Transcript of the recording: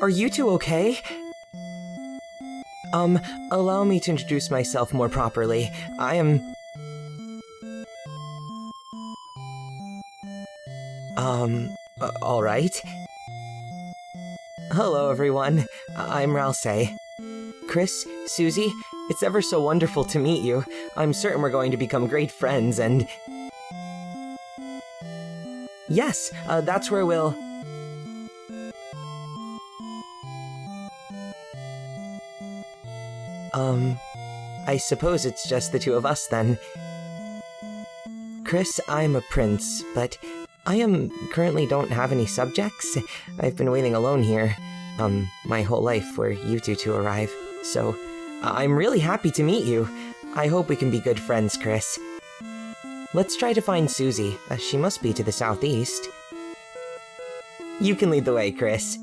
are you two okay? Um, allow me to introduce myself more properly. I am... Um, uh, alright. Hello, everyone. I'm Ralsei. Kris, Susie, it's ever so wonderful to meet you. I'm certain we're going to become great friends, and... Yes, uh, that's where we'll... Um, I suppose it's just the two of us then. Kris, I'm a prince, but I am currently don't have any subjects. I've been waiting alone here, um, my whole life for you two to arrive. So, I'm really happy to meet you. I hope we can be good friends, Kris. Let's try to find Susie. Uh, she must be to the southeast. You can lead the way, Kris.